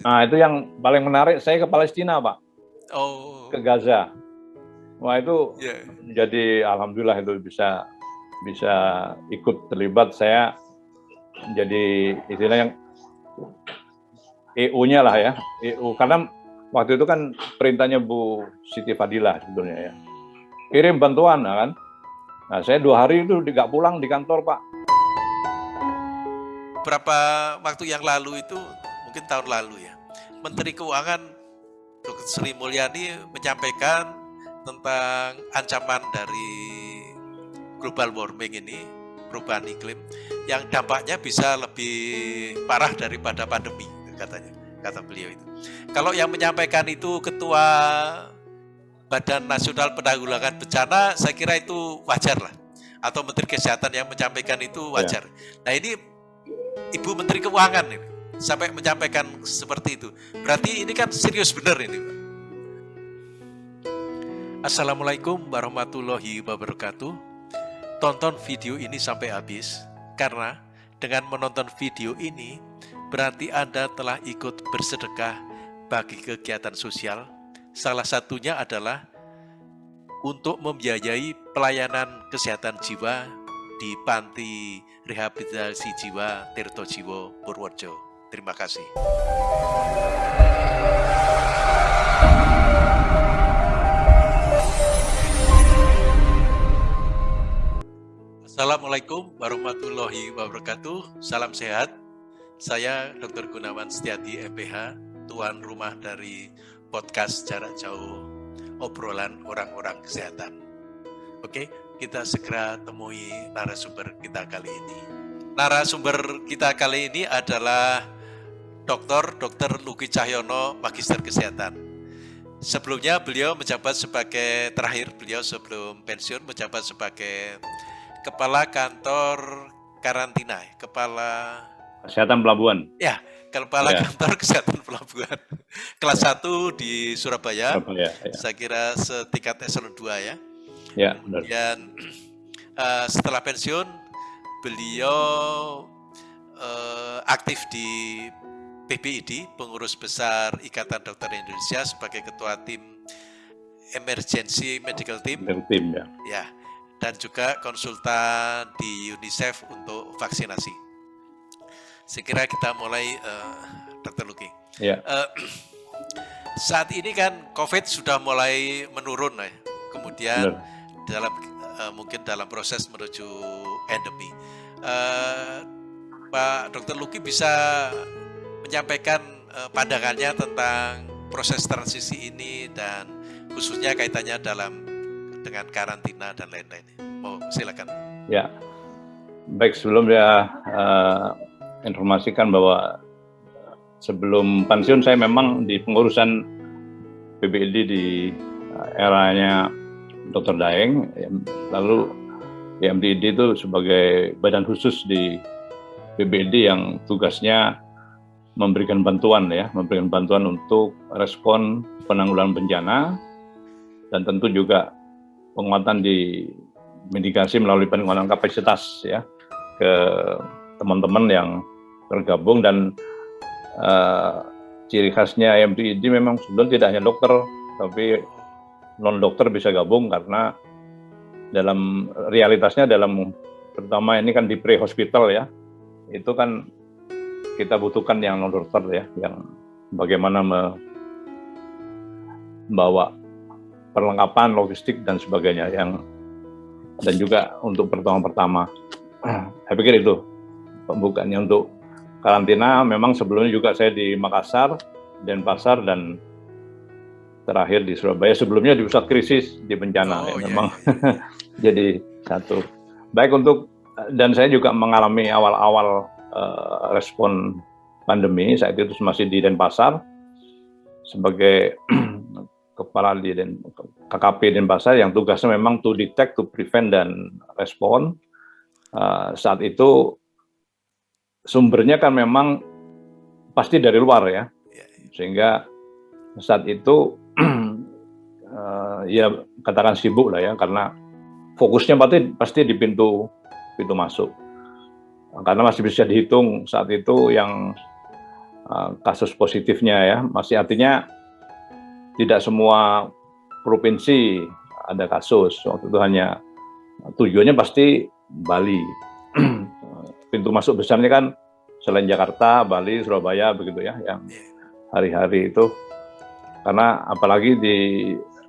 Nah itu yang paling menarik. Saya ke Palestina pak. Oh. Ke Gaza. Wah itu yeah. jadi alhamdulillah itu bisa bisa ikut terlibat. Saya jadi istilahnya EU-nya lah ya, EU karena waktu itu kan perintahnya Bu Siti Fadilah sebetulnya ya. Kirim bantuan ya kan. Nah saya dua hari itu tidak pulang di kantor Pak. Berapa waktu yang lalu itu, mungkin tahun lalu ya, Menteri Keuangan Dr. Sri Mulyani menyampaikan tentang ancaman dari global warming ini, perubahan iklim, yang dampaknya bisa lebih parah daripada pandemi, katanya, kata beliau itu. Kalau yang menyampaikan itu Ketua Badan Nasional Penanggulangan Bencana, saya kira itu wajar lah. Atau Menteri Kesehatan yang menyampaikan itu wajar. Ya. Nah ini Ibu Menteri Keuangan ini, sampai menyampaikan seperti itu. Berarti ini kan serius benar ini. Assalamualaikum warahmatullahi wabarakatuh. Tonton video ini sampai habis, karena dengan menonton video ini berarti Anda telah ikut bersedekah bagi kegiatan sosial. Salah satunya adalah untuk membiayai pelayanan kesehatan jiwa di Panti Rehabilitasi Jiwa Tirto Jiwo Purworejo. Terima kasih. Assalamualaikum warahmatullahi wabarakatuh. Salam sehat. Saya Dr. Gunawan Setiati MPH, tuan rumah dari podcast jarak jauh obrolan orang-orang kesehatan. Oke, kita segera temui narasumber kita kali ini. Narasumber kita kali ini adalah Dr. Dr. Luki Cahyono, Magister Kesehatan. Sebelumnya beliau menjabat sebagai terakhir beliau sebelum pensiun menjabat sebagai kepala kantor karantina, kepala kesehatan pelabuhan. Ya, kepala ya. kantor kesehatan pelabuhan. Kelas ya. 1 di Surabaya. Surabaya ya. Saya kira setingkat eselon 2 ya. Ya, benar. Dan uh, setelah pensiun beliau uh, aktif di PBID, pengurus besar Ikatan Dokter Indonesia sebagai ketua tim Emergency Medical Team. Medical Team ya. Ya dan juga konsultan di UNICEF untuk vaksinasi. Sekira kita mulai, uh, Dr. Luki. Ya. Uh, saat ini kan COVID sudah mulai menurun, ya. kemudian Benar. dalam uh, mungkin dalam proses menuju endemi. Uh, Pak Dr. Luki bisa menyampaikan uh, pandangannya tentang proses transisi ini dan khususnya kaitannya dalam dengan karantina dan lain-lain. Mau silakan. Ya, baik sebelum dia uh, informasikan bahwa sebelum pensiun saya memang di pengurusan PBID di uh, eranya Dr. Daeng, lalu di MDID itu sebagai badan khusus di PBID yang tugasnya memberikan bantuan ya, memberikan bantuan untuk respon penanggulangan bencana dan tentu juga penguatan di mitigasi melalui penguatan kapasitas ya ke teman-teman yang bergabung dan uh, ciri khasnya IMDID memang sebetulnya tidak hanya dokter tapi non dokter bisa gabung karena dalam realitasnya dalam terutama ini kan di pre hospital ya itu kan kita butuhkan yang non dokter ya yang bagaimana membawa perlengkapan logistik dan sebagainya yang dan juga untuk pertemuan pertama. Saya pikir itu pembukaannya untuk karantina. Memang sebelumnya juga saya di Makassar, Denpasar dan terakhir di Surabaya. Sebelumnya di pusat krisis di bencana. Oh, ya, memang jadi satu. Baik untuk dan saya juga mengalami awal-awal uh, respon pandemi saat itu masih di Denpasar sebagai kepala di Den, KKP Denpasar yang tugasnya memang to detect, to prevent dan respon. Uh, saat itu sumbernya kan memang pasti dari luar ya, sehingga saat itu uh, ya katakan sibuk lah ya karena fokusnya pasti pasti di pintu pintu masuk karena masih bisa dihitung saat itu yang uh, kasus positifnya ya. Masih artinya tidak semua provinsi ada kasus. Waktu itu hanya tujuannya pasti Bali. Pintu masuk besarnya kan selain Jakarta, Bali, Surabaya begitu ya yang hari-hari itu karena apalagi di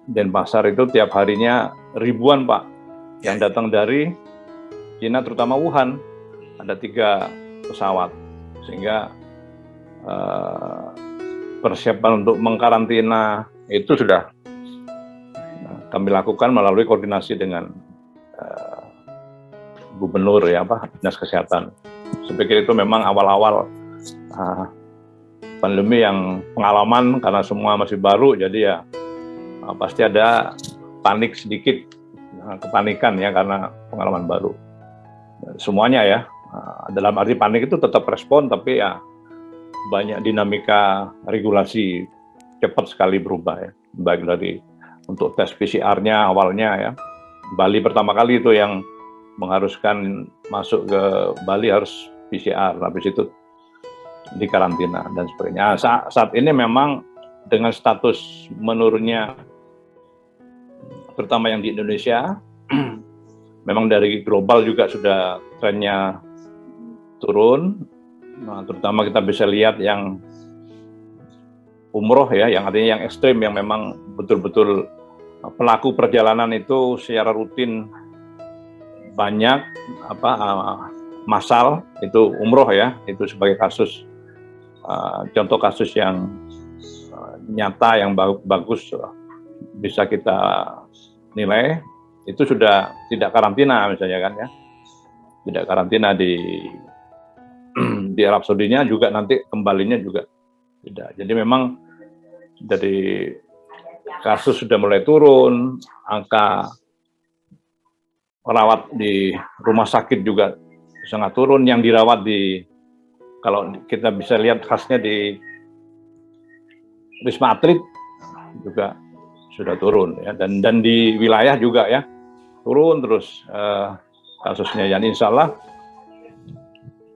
Denpasar itu tiap harinya ribuan Pak yang datang dari Cina terutama Wuhan ada tiga pesawat sehingga uh, persiapan untuk mengkarantina itu sudah kami lakukan melalui koordinasi dengan uh, gubernur ya apa dinas kesehatan. Saya itu memang awal-awal pandemi yang pengalaman karena semua masih baru jadi ya pasti ada panik sedikit kepanikan ya karena pengalaman baru semuanya ya dalam arti panik itu tetap respon tapi ya banyak dinamika regulasi cepat sekali berubah ya baik dari untuk tes PCR-nya awalnya ya Bali pertama kali itu yang mengharuskan masuk ke Bali harus PCR habis itu di karantina dan sebagainya. Nah, saat, saat ini memang dengan status menurunnya terutama yang di Indonesia memang dari global juga sudah trennya turun. Nah, terutama kita bisa lihat yang umroh ya, yang artinya yang ekstrim yang memang betul-betul pelaku perjalanan itu secara rutin banyak apa uh, masal itu umroh ya itu sebagai kasus uh, contoh kasus yang uh, nyata yang bagus bisa kita nilai itu sudah tidak karantina misalnya kan ya tidak karantina di di Arab Saudi-nya juga nanti kembalinya juga tidak jadi memang dari kasus sudah mulai turun angka perawat di rumah sakit juga sangat turun, yang dirawat di kalau kita bisa lihat khasnya di Wisma Atlet juga sudah turun ya. Dan dan di wilayah juga ya turun terus uh, kasusnya. Yang insya Allah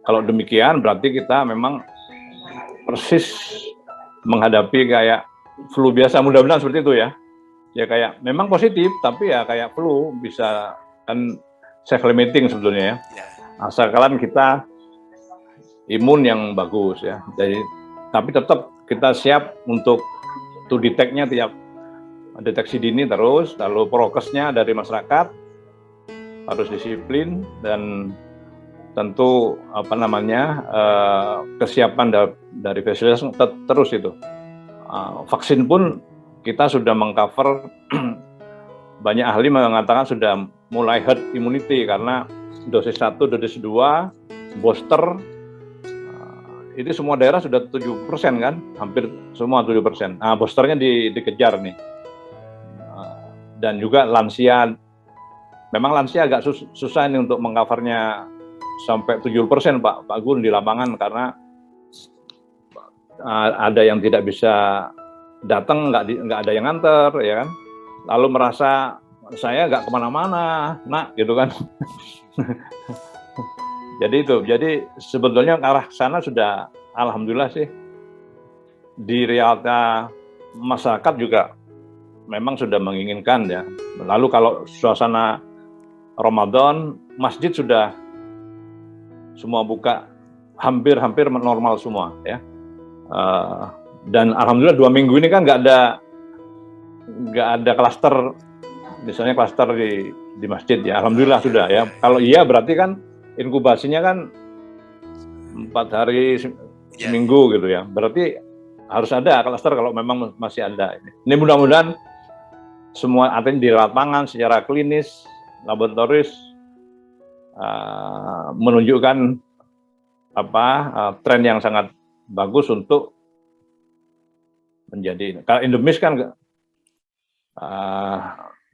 kalau demikian berarti kita memang persis menghadapi kayak flu biasa mudah-mudahan seperti itu ya ya kayak memang positif tapi ya kayak flu bisa kan self limiting sebetulnya ya. ya. Asalkan kita imun yang bagus ya. Jadi tapi tetap kita siap untuk to detect-nya tiap deteksi dini terus, lalu prokesnya dari masyarakat harus disiplin dan tentu apa namanya uh, kesiapan da dari fasilitas terus itu. Uh, vaksin pun kita sudah mengcover banyak ahli mengatakan sudah mulai herd immunity karena dosis 1, dosis 2, booster eh, itu semua daerah sudah 7% kan, hampir semua 7%. Nah, boosternya di, dikejar nih. Eh, dan juga lansia, memang lansia agak sus, susah ini untuk mengcovernya sampai 70% Pak, Pak Gun di lapangan karena ada yang tidak bisa datang, nggak, nggak ada yang nganter, ya kan. Lalu merasa saya nggak ke mana-mana, nak, gitu kan. jadi itu, jadi sebetulnya arah sana sudah, alhamdulillah sih, di realita masyarakat juga memang sudah menginginkan ya. Lalu kalau suasana Ramadan, masjid sudah semua buka hampir-hampir normal semua ya. Uh, dan alhamdulillah dua minggu ini kan nggak ada nggak ada klaster misalnya klaster di di masjid ya alhamdulillah sudah ya kalau iya berarti kan inkubasinya kan empat hari ya. seminggu gitu ya berarti harus ada klaster kalau memang masih ada ini mudah-mudahan semua artinya di lapangan secara klinis laboratoris uh, menunjukkan apa uh, tren yang sangat bagus untuk menjadi kalau endemis kan uh,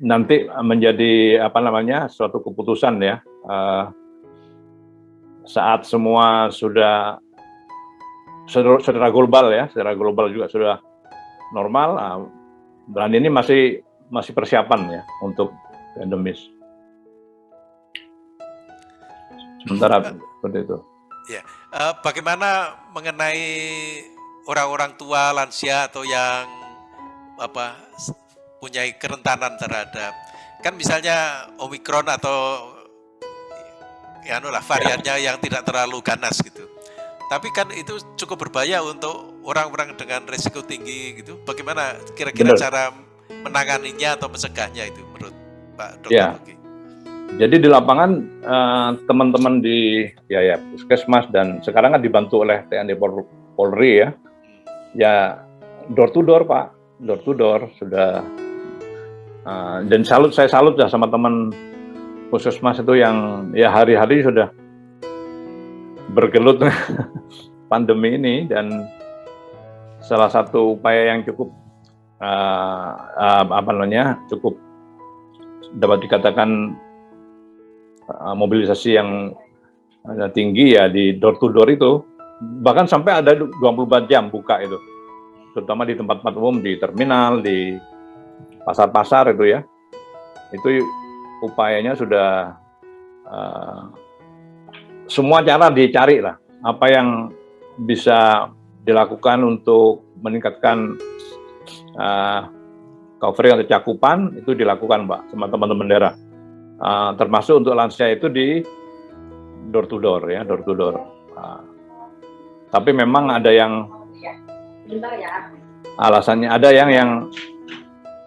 nanti menjadi apa namanya suatu keputusan ya uh, saat semua sudah secara global ya secara global juga sudah normal uh, dan ini masih masih persiapan ya untuk endemis sementara seperti itu ya uh, bagaimana mengenai orang-orang tua, lansia atau yang apa punya kerentanan terhadap kan misalnya omikron atau ya anu lah variannya yang tidak terlalu ganas gitu. Tapi kan itu cukup berbahaya untuk orang-orang dengan risiko tinggi gitu. Bagaimana kira-kira cara menanganinya atau mencegahnya itu menurut Pak Dokter? Ya. Jadi di lapangan eh, teman-teman di ya ya puskesmas dan sekarang kan dibantu oleh TNI Polri ya, ya door to door Pak, door to door sudah. Uh, dan salut saya salut ya sama teman puskesmas itu yang ya hari-hari sudah bergelut pandemi ini dan salah satu upaya yang cukup uh, uh, apa namanya cukup dapat dikatakan uh, mobilisasi yang tinggi ya di door to door itu. Bahkan sampai ada 24 jam buka itu. Terutama di tempat-tempat umum di terminal di pasar-pasar itu ya. Itu upayanya sudah uh, semua cara dicari lah. Apa yang bisa dilakukan untuk meningkatkan uh, covering atau cakupan itu dilakukan Pak sama teman-teman daerah uh, termasuk untuk lansia itu di door to door ya door to door. Uh, tapi memang ada yang alasannya ada yang yang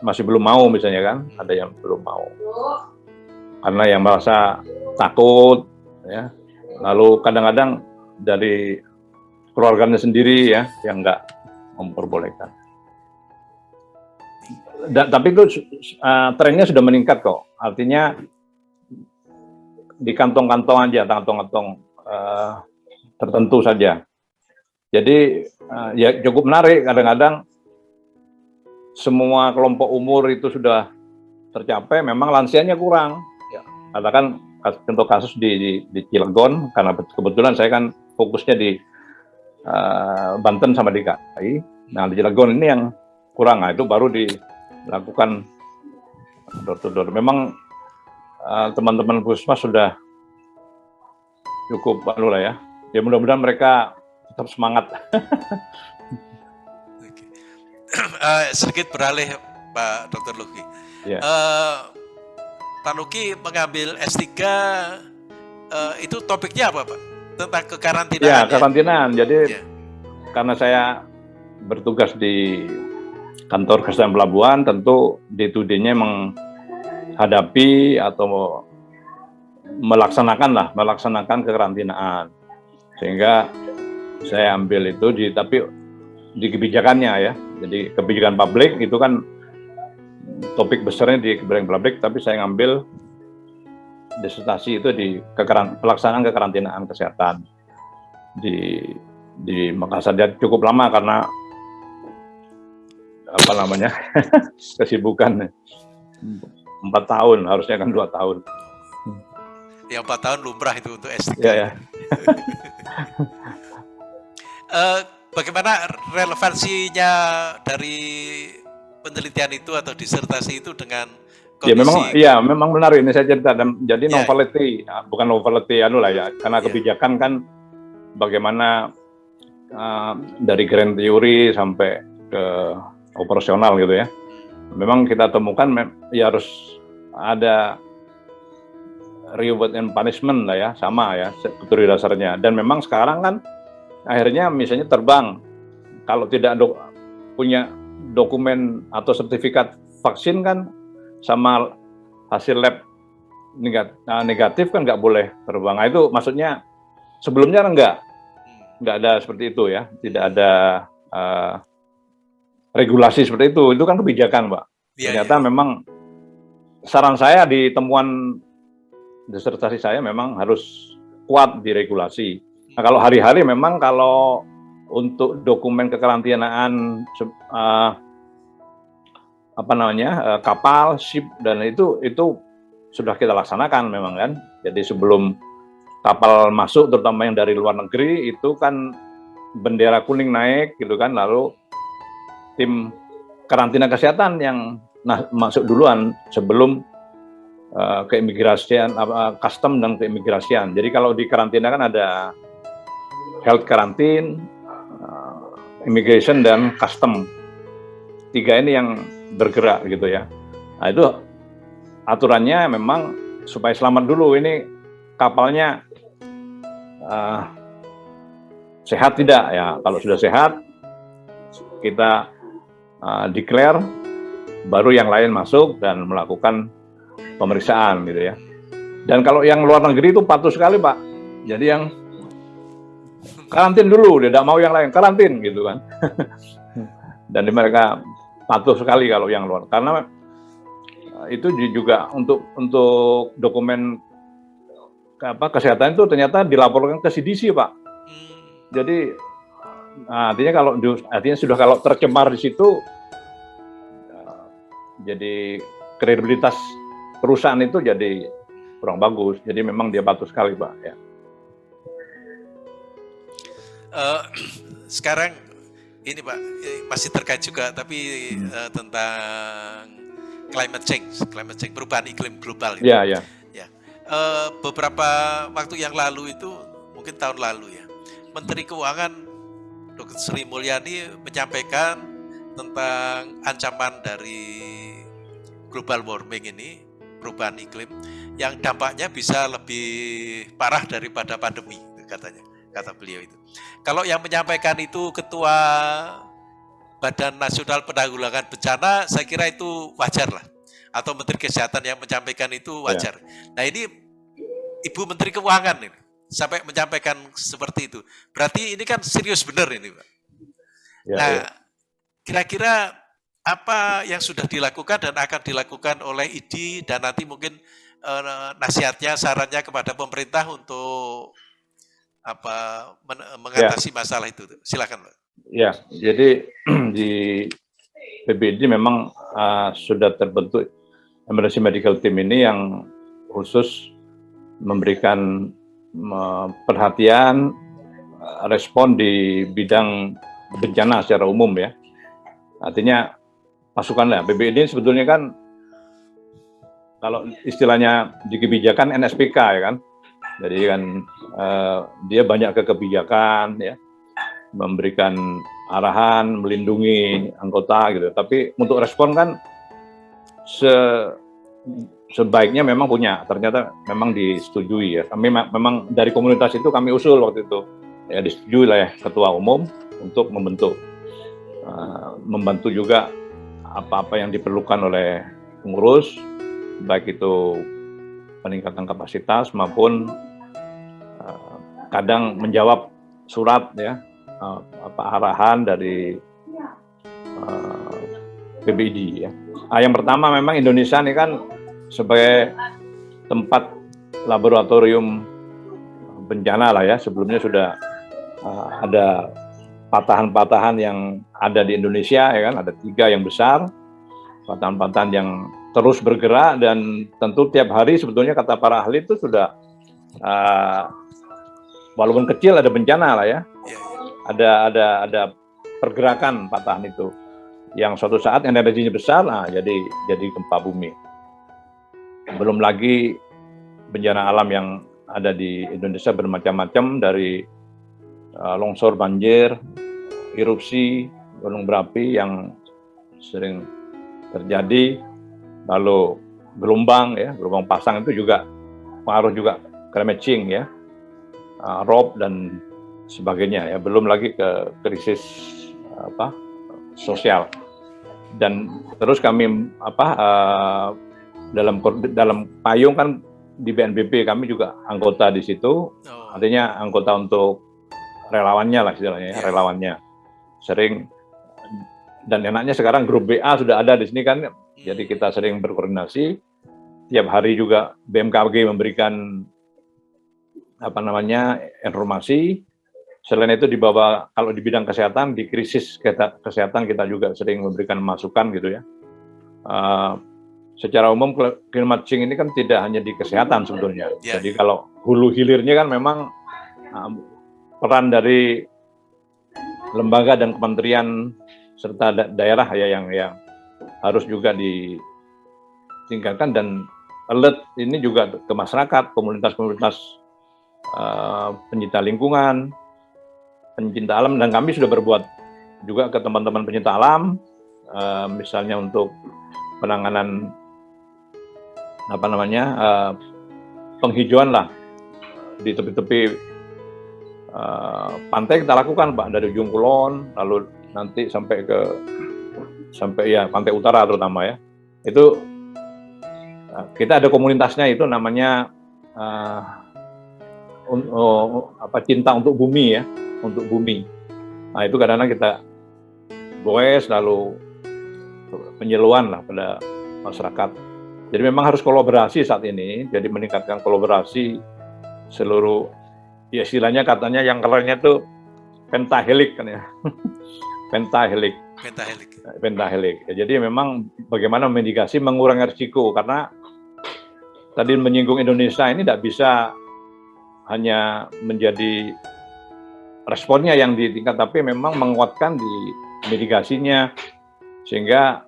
masih belum mau misalnya kan ada yang belum mau. Karena yang merasa takut ya. Lalu kadang-kadang dari keluarganya sendiri ya yang nggak memperbolehkan. Da, tapi itu uh, trennya sudah meningkat kok. Artinya di kantong-kantong aja, kantong-kantong uh, tertentu saja. Jadi uh, ya cukup menarik kadang-kadang semua kelompok umur itu sudah tercapai, memang lansianya kurang. Ya, katakan contoh kasus di, di, di Cilegon karena kebetulan saya kan fokusnya di uh, Banten sama DKI. Nah di Cilegon ini yang kurang, nah, itu baru dilakukan door to door. Memang uh, teman-teman puskesmas sudah cukup anu lah ya. Ya mudah-mudahan mereka tetap semangat. uh, sedikit beralih Pak Dr. Luki. Yeah. Ya. Uh, Pak Nuki mengambil S3 uh, eh, itu topiknya apa Pak? Tentang kekarantinaan. Ya, karantinaan. Jadi ya. karena saya bertugas di kantor kesehatan pelabuhan, tentu D2D-nya menghadapi atau melaksanakan lah, melaksanakan kekarantinaan. Sehingga saya ambil itu di tapi di kebijakannya ya. Jadi kebijakan publik itu kan topik besarnya di kebijakan publik, tapi saya ngambil disertasi itu di kekeran, pelaksanaan kekarantinaan kesehatan di di Makassar dan cukup lama karena apa namanya kesibukan empat tahun harusnya kan dua tahun ya empat tahun lumrah itu untuk S3 ya, ya. uh, bagaimana relevansinya dari penelitian itu atau disertasi itu dengan kondisi... Ya memang iya memang benar ini saya cerita dan jadi yeah. novelty ya, bukan novelty anu lah ya karena yeah. kebijakan kan bagaimana uh, dari grand theory sampai ke operasional gitu ya. Memang kita temukan ya harus ada reward and punishment lah ya sama ya teori dasarnya dan memang sekarang kan akhirnya misalnya terbang kalau tidak punya dokumen atau sertifikat vaksin kan sama hasil lab nah, negatif kan nggak boleh terbang. Nah, itu maksudnya sebelumnya enggak, nggak ada seperti itu ya, tidak ada uh, regulasi seperti itu. Itu kan kebijakan, Pak. Ya, Ternyata ya. memang saran saya di temuan disertasi saya memang harus kuat diregulasi. Nah, kalau hari-hari memang kalau untuk dokumen kekarantinaan uh, apa namanya uh, kapal, ship dan itu itu sudah kita laksanakan memang kan. Jadi sebelum kapal masuk terutama yang dari luar negeri itu kan bendera kuning naik gitu kan lalu tim karantina kesehatan yang nah, masuk duluan sebelum uh, keimigrasian uh, custom dan keimigrasian. Jadi kalau di karantina kan ada health karantin, immigration dan custom. Tiga ini yang bergerak gitu ya. Nah itu aturannya memang supaya selamat dulu ini kapalnya uh, sehat tidak ya. Kalau sudah sehat kita uh, declare baru yang lain masuk dan melakukan pemeriksaan gitu ya. Dan kalau yang luar negeri itu patuh sekali Pak. Jadi yang karantin dulu, dia tidak mau yang lain, karantin gitu kan. Dan mereka patuh sekali kalau yang luar, karena eh, itu juga untuk untuk dokumen apa kesehatan itu ternyata dilaporkan ke CDC pak. Jadi nah, artinya kalau artinya sudah kalau tercemar di situ, eh, jadi kredibilitas perusahaan itu jadi kurang bagus. Jadi memang dia patuh sekali pak. Ya. Uh, sekarang ini Pak masih terkait juga tapi uh, tentang climate change, climate change perubahan iklim global. Iya, iya. Ya. Uh, beberapa waktu yang lalu itu mungkin tahun lalu ya, Menteri Keuangan Dr. Sri Mulyani menyampaikan tentang ancaman dari global warming ini, perubahan iklim, yang dampaknya bisa lebih parah daripada pandemi katanya kata beliau itu. Kalau yang menyampaikan itu Ketua Badan Nasional Penanggulangan Bencana, saya kira itu wajar lah. Atau Menteri Kesehatan yang menyampaikan itu wajar. Ya. Nah ini Ibu Menteri Keuangan ini sampai menyampaikan seperti itu. Berarti ini kan serius benar ini, Pak. Ya, nah, ya. kira-kira apa yang sudah dilakukan dan akan dilakukan oleh ID dan nanti mungkin eh, nasihatnya, sarannya kepada pemerintah untuk apa men mengatasi ya. masalah itu? Silakan, Pak. Ya, jadi di PBD memang uh, sudah terbentuk emergency medical team ini yang khusus memberikan perhatian uh, respon di bidang bencana secara umum ya. Artinya pasukan lah. PBD sebetulnya kan kalau istilahnya di kebijakan NSPK ya kan, jadi kan uh, dia banyak ke kebijakan ya, memberikan arahan, melindungi anggota gitu. Tapi untuk respon kan se sebaiknya memang punya. Ternyata memang disetujui ya. Kami memang dari komunitas itu kami usul waktu itu ya disetujui lah ya ketua umum untuk membentuk uh, membantu juga apa-apa yang diperlukan oleh pengurus baik itu peningkatan kapasitas maupun uh, kadang menjawab surat ya uh, apa arahan dari uh, PBID ya. Ah, yang pertama memang Indonesia ini kan sebagai tempat laboratorium bencana lah ya sebelumnya sudah uh, ada patahan-patahan yang ada di Indonesia ya kan ada tiga yang besar patahan-patahan yang terus bergerak dan tentu tiap hari sebetulnya kata para ahli itu sudah uh, walaupun kecil ada bencana lah ya. Ada ada ada pergerakan patahan itu yang suatu saat energinya besar nah jadi jadi gempa bumi. Belum lagi bencana alam yang ada di Indonesia bermacam-macam dari uh, longsor banjir, erupsi gunung berapi yang sering terjadi lalu gelombang ya gelombang pasang itu juga pengaruh juga change ya uh, rob dan sebagainya ya. Belum lagi ke krisis apa sosial. Dan terus kami apa uh, dalam dalam payung kan di BNPB kami juga anggota di situ oh. artinya anggota untuk relawannya lah istilahnya ya, iya. relawannya sering dan enaknya sekarang grup BA sudah ada di sini kan jadi kita sering berkoordinasi. Tiap hari juga BMKG memberikan apa namanya informasi. Selain itu di bawah kalau di bidang kesehatan di krisis kesehatan kita juga sering memberikan masukan gitu ya. Uh, secara umum climate change ini kan tidak hanya di kesehatan sebetulnya. Yeah. Jadi kalau hulu hilirnya kan memang uh, peran dari lembaga dan kementerian serta da daerah ya yang yang harus juga ditingkatkan dan alert ini juga ke masyarakat, komunitas-komunitas uh, pencinta lingkungan, pencinta alam dan kami sudah berbuat juga ke teman-teman penyinta alam, uh, misalnya untuk penanganan apa namanya uh, penghijauan lah di tepi-tepi uh, pantai kita lakukan pak dari ujung kulon lalu nanti sampai ke sampai ya pantai utara terutama ya. Itu uh, kita ada komunitasnya itu namanya uh, uh, apa cinta untuk bumi ya untuk bumi. Nah itu kadang-kadang kita goes lalu penyeluan lah pada masyarakat jadi memang harus kolaborasi saat ini, jadi meningkatkan kolaborasi seluruh, ya istilahnya katanya yang kerennya tuh pentahelik kan ya, pentahelik. Pentahelik. Pentahelik. Ya, jadi memang bagaimana mitigasi mengurangi risiko karena tadi menyinggung Indonesia ini tidak bisa hanya menjadi responnya yang ditingkat, tapi memang menguatkan di mitigasinya sehingga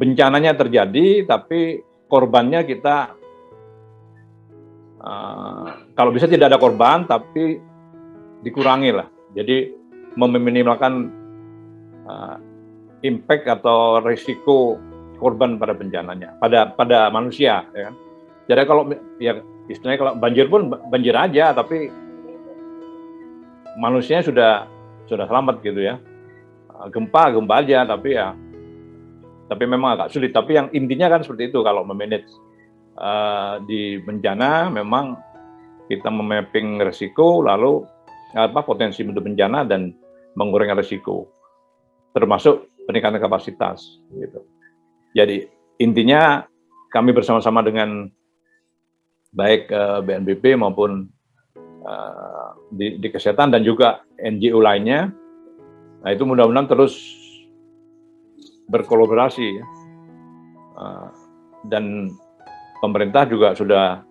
bencananya terjadi tapi korbannya kita uh, kalau bisa tidak ada korban tapi dikurangi lah. Jadi meminimalkan uh, impact atau risiko korban pada bencananya pada pada manusia ya kan. Jadi kalau ya istilahnya kalau banjir pun banjir aja tapi manusia sudah sudah selamat gitu ya. Gempa gempa aja tapi ya tapi memang agak sulit. Tapi yang intinya kan seperti itu kalau memanage uh, di bencana memang kita memapping resiko lalu apa potensi untuk bencana dan mengurangi resiko termasuk peningkatan kapasitas gitu. Jadi intinya kami bersama-sama dengan baik uh, eh, BNPB maupun uh, di, di kesehatan dan juga NGO lainnya. Nah itu mudah-mudahan terus berkolaborasi ya. Uh, dan pemerintah juga sudah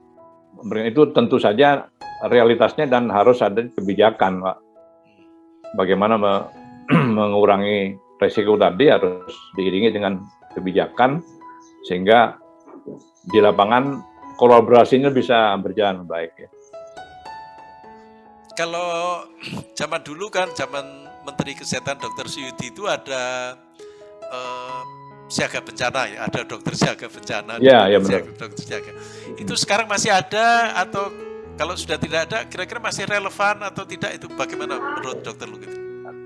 itu tentu saja realitasnya dan harus ada kebijakan Pak. Bagaimana me, mengurangi resiko tadi harus diiringi dengan kebijakan sehingga di lapangan kolaborasinya bisa berjalan baik ya. Kalau zaman dulu kan zaman Menteri Kesehatan Dr. Suyudi itu ada uh, siaga bencana ya, ada dokter siaga bencana, ya, ya benar. dokter siaga. Itu sekarang masih ada atau kalau sudah tidak ada, kira-kira masih relevan atau tidak itu bagaimana menurut dokter Luki?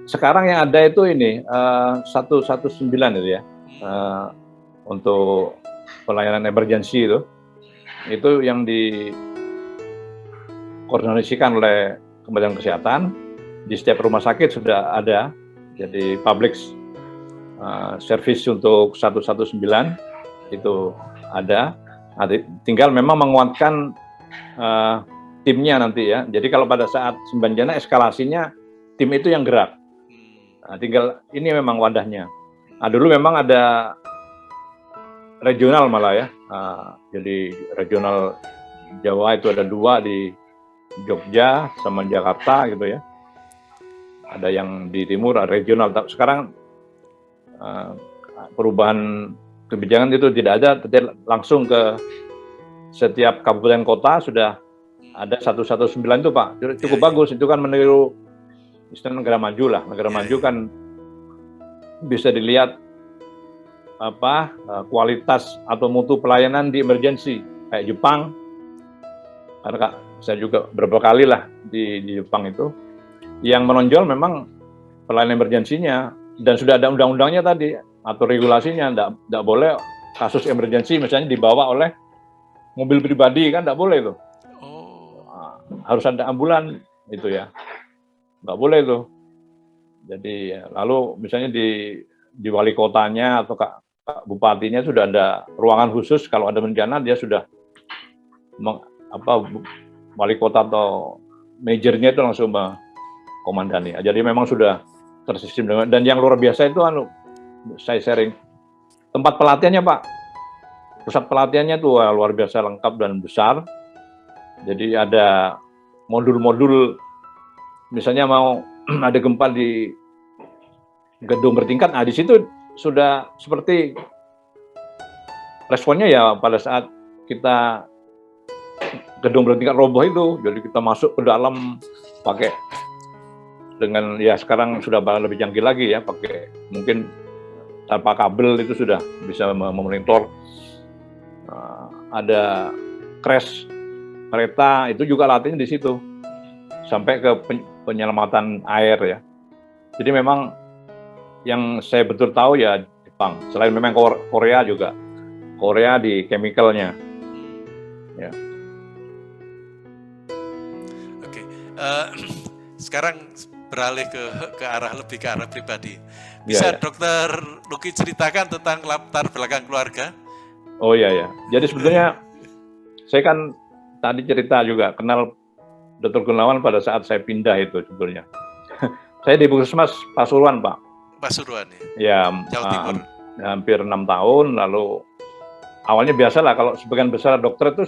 Sekarang yang ada itu ini eh, satu satu sembilan itu ya hmm. uh, untuk pelayanan emergensi itu itu yang di koordinasikan oleh Kementerian Kesehatan di setiap rumah sakit sudah ada jadi public uh, service untuk 119 itu ada. Tinggal memang menguatkan uh, timnya nanti ya. Jadi kalau pada saat sembanjana eskalasinya tim itu yang gerak. Nah, tinggal ini memang wadahnya. Nah, dulu memang ada regional malah ya. Nah, jadi regional Jawa itu ada dua di Jogja sama Jakarta gitu ya. Ada yang di timur, regional. Sekarang Eh, perubahan kebijakan itu tidak ada, tapi langsung ke setiap kabupaten kota sudah ada 119 itu Pak. Cukup bagus, itu kan meniru istilah negara maju lah. Negara maju kan bisa dilihat apa eh, kualitas atau mutu pelayanan di emergensi kayak Jepang. Karena kak, saya juga beberapa kali lah di, di Jepang itu yang menonjol memang pelayanan emergensinya dan sudah ada undang-undangnya tadi atau regulasinya tidak boleh kasus emergensi misalnya dibawa oleh mobil pribadi kan tidak boleh itu oh. harus ada ambulan itu ya. Nggak boleh itu jadi ya, lalu misalnya di di wali kotanya atau kak, kak bupatinya sudah ada ruangan khusus kalau ada bencana dia sudah meng, apa wali kota atau majornya itu langsung komandani jadi memang sudah tersistem dengan dan yang luar biasa itu anu saya sharing. Tempat pelatihannya Pak. Pusat pelatihannya tuh luar biasa lengkap dan besar. Jadi ada modul-modul misalnya mau ada gempa di gedung bertingkat. Nah di situ sudah seperti responnya ya pada saat kita gedung bertingkat roboh itu. Jadi kita masuk ke dalam pakai dengan ya sekarang sudah lebih canggih lagi ya pakai mungkin tanpa kabel itu sudah bisa memonitor. Uh, ada crash kereta itu juga latihnya di situ sampai ke penyelamatan air ya. Jadi memang yang saya betul tahu ya Jepang selain memang Korea juga Korea di chemicalnya. Ya. Oke uh, sekarang beralih ke ke arah lebih ke arah pribadi. Bisa ya, ya. dokter Luki ceritakan tentang latar belakang keluarga? Oh iya ya. Jadi sebetulnya saya kan tadi cerita juga kenal Dr. Gunawan pada saat saya pindah itu sebetulnya. saya di Puskesmas Pasuruan, Pak. Pasuruan ya. Ya, Jawa ah, Timur. hampir enam tahun lalu awalnya biasa lah kalau sebagian besar dokter itu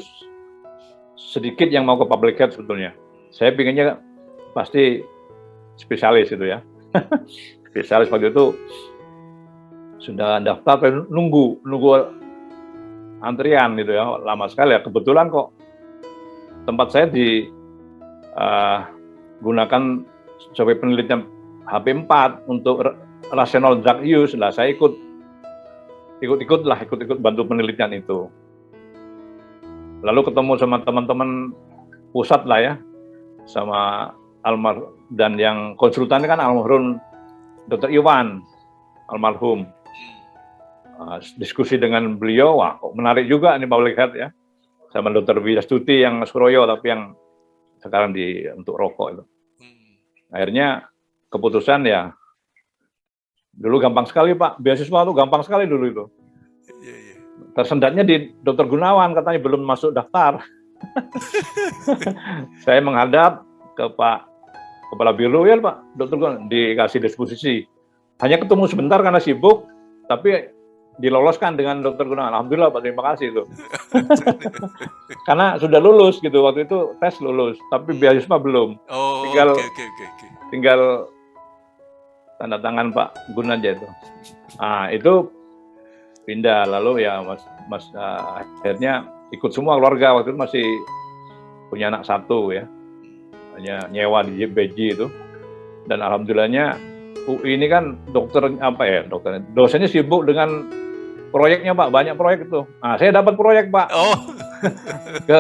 sedikit yang mau ke public health sebetulnya. Saya pinginnya pasti spesialis itu ya. spesialis waktu itu sudah daftar nunggu nunggu antrian gitu ya lama sekali. Ya kebetulan kok tempat saya di uh, gunakan sebagai penelitian HP4 untuk rational drug use. Lah saya ikut ikut-ikut lah ikut-ikut bantu penelitian itu. Lalu ketemu sama teman-teman pusat lah ya sama almar dan yang konsultan kan almarhum Dr. Iwan almarhum uh, diskusi dengan beliau wah kok menarik juga nih Pak Lihat ya sama Dr. Wijastuti yang Suroyo tapi yang sekarang di untuk rokok itu hmm. akhirnya keputusan ya dulu gampang sekali Pak beasiswa itu gampang sekali dulu itu iya, iya. tersendatnya di Dr. Gunawan katanya belum masuk daftar saya menghadap ke Pak kepala biro ya Pak, dokter dikasih disposisi. Hanya ketemu sebentar karena sibuk, tapi diloloskan dengan dokter Gunawan. Alhamdulillah Pak, terima kasih itu. karena sudah lulus gitu, waktu itu tes lulus, tapi beasiswa belum. Oh, tinggal, okay, okay, okay. tinggal tanda tangan Pak Gun aja itu. Nah, itu pindah lalu ya Mas Mas uh, akhirnya ikut semua keluarga waktu itu masih punya anak satu ya hanya nyewa di JBJ itu. Dan alhamdulillahnya UI ini kan dokter apa ya dokter dosennya sibuk dengan proyeknya Pak banyak proyek itu. Nah saya dapat proyek Pak oh. ke,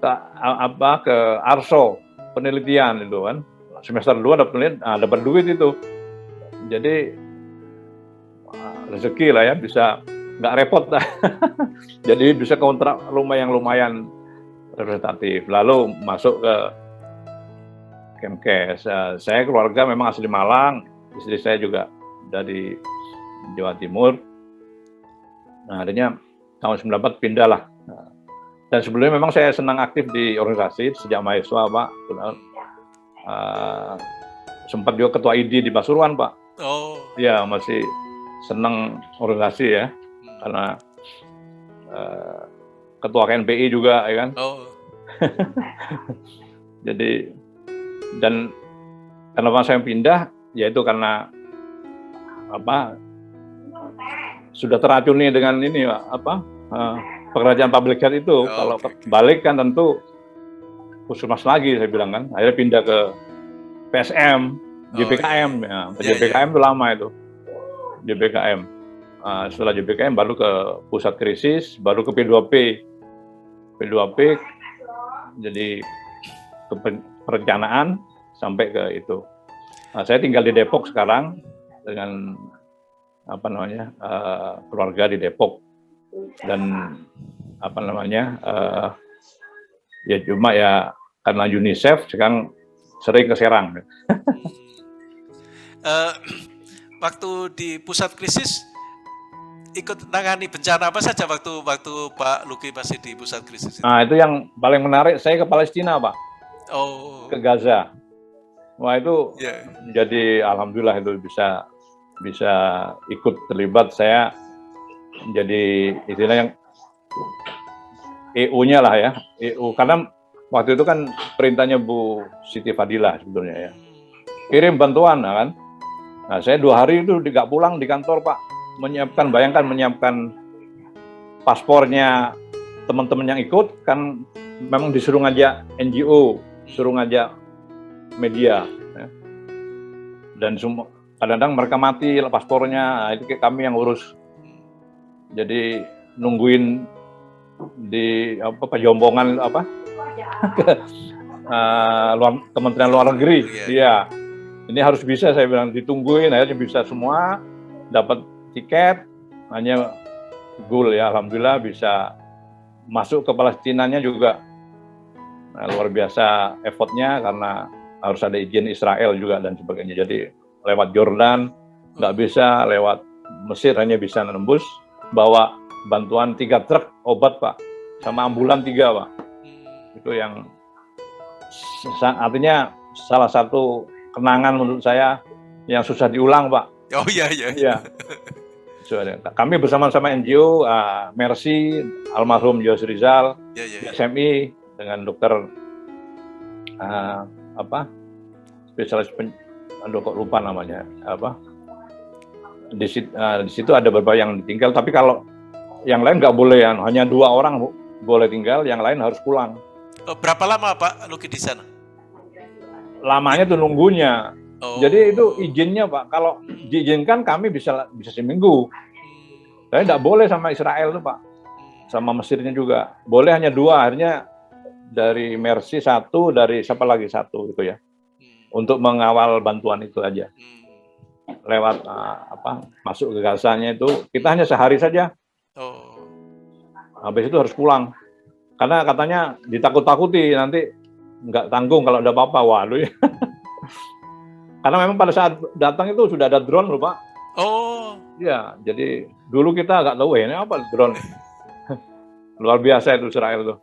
ke apa ke Arso penelitian itu kan semester 2 dapat penelitian nah, dapat duit itu. Jadi rezeki lah ya bisa nggak repot lah. Jadi bisa kontrak rumah yang lumayan representatif. Lalu masuk ke Kemkes. Saya keluarga memang asli Malang, istri saya juga dari Jawa Timur. Nah, akhirnya tahun 94 pindah lah. dan sebelumnya memang saya senang aktif di organisasi sejak mahasiswa, Pak. Uh, sempat juga ketua ID di Pasuruan, Pak. Oh. Ya, masih senang organisasi ya, hmm. karena uh, ketua KNPI juga, ya kan. Oh. Jadi dan kenapa saya pindah yaitu karena apa sudah teracuni dengan ini apa uh, pekerjaan public health itu oh, kalau okay. balik kan tentu puskesmas lagi saya bilang kan akhirnya pindah ke PSM JPKM oh, iya. ya yeah, JPKM yeah. itu lama itu JPKM uh, setelah JPKM baru ke pusat krisis baru ke P2P P2P jadi ke perencanaan sampai ke itu. Nah, saya tinggal di Depok sekarang dengan apa namanya uh, keluarga di Depok dan apa namanya uh, ya cuma ya karena UNICEF sekarang sering ke Serang. uh, waktu di pusat krisis ikut tangani bencana apa saja waktu waktu Pak Luki masih di pusat krisis? Itu? Nah itu yang paling menarik saya ke Palestina Pak oh. ke Gaza. Wah itu yeah. jadi alhamdulillah itu bisa bisa ikut terlibat saya jadi istilahnya EU-nya lah ya EU karena waktu itu kan perintahnya Bu Siti Fadilah sebetulnya ya kirim bantuan nah kan nah saya dua hari itu tidak pulang di kantor Pak menyiapkan bayangkan menyiapkan paspornya teman-teman yang ikut kan memang disuruh ngajak NGO suruh ngajak media. Ya. dan semua kadang-kadang mereka mati paspornya nah, itu kami yang urus jadi nungguin di apa pejombongan apa uh, luar, Kementerian Luar Negeri iya ya. ini harus bisa saya bilang ditungguin akhirnya bisa semua dapat tiket hanya goal ya alhamdulillah bisa masuk ke Palestinanya juga nah, luar biasa effortnya karena harus ada izin Israel juga dan sebagainya jadi lewat Jordan, nggak bisa lewat Mesir hanya bisa menembus, bawa bantuan tiga truk obat pak, sama ambulan tiga pak. Itu yang artinya salah satu kenangan menurut saya yang susah diulang pak. Oh iya iya. Iya. Kami bersama-sama NGO uh, Mercy, almarhum Yos Rizal, ya, ya, ya. SMI dengan dokter uh, apa spesialis aduh kok lupa namanya apa di situ, uh, di situ ada beberapa yang ditinggal tapi kalau yang lain nggak boleh ya hanya dua orang bu, boleh tinggal yang lain harus pulang. Oh, berapa lama pak Luki di sana? Lamanya tuh nunggunya. Oh. jadi itu izinnya pak kalau diizinkan kami bisa bisa seminggu. Tapi nggak boleh sama Israel tuh pak sama Mesirnya juga. Boleh hanya dua akhirnya dari Mercy satu dari siapa lagi satu gitu ya untuk mengawal bantuan itu aja. Lewat uh, apa masuk ke Gazanya itu kita hanya sehari saja. Oh. Habis itu harus pulang. Karena katanya ditakut-takuti nanti nggak tanggung kalau ada apa-apa. Waduh ya. Karena memang pada saat datang itu sudah ada drone loh Pak. Oh. Ya, jadi dulu kita nggak tahu ya ini apa drone. Luar biasa itu Israel tuh.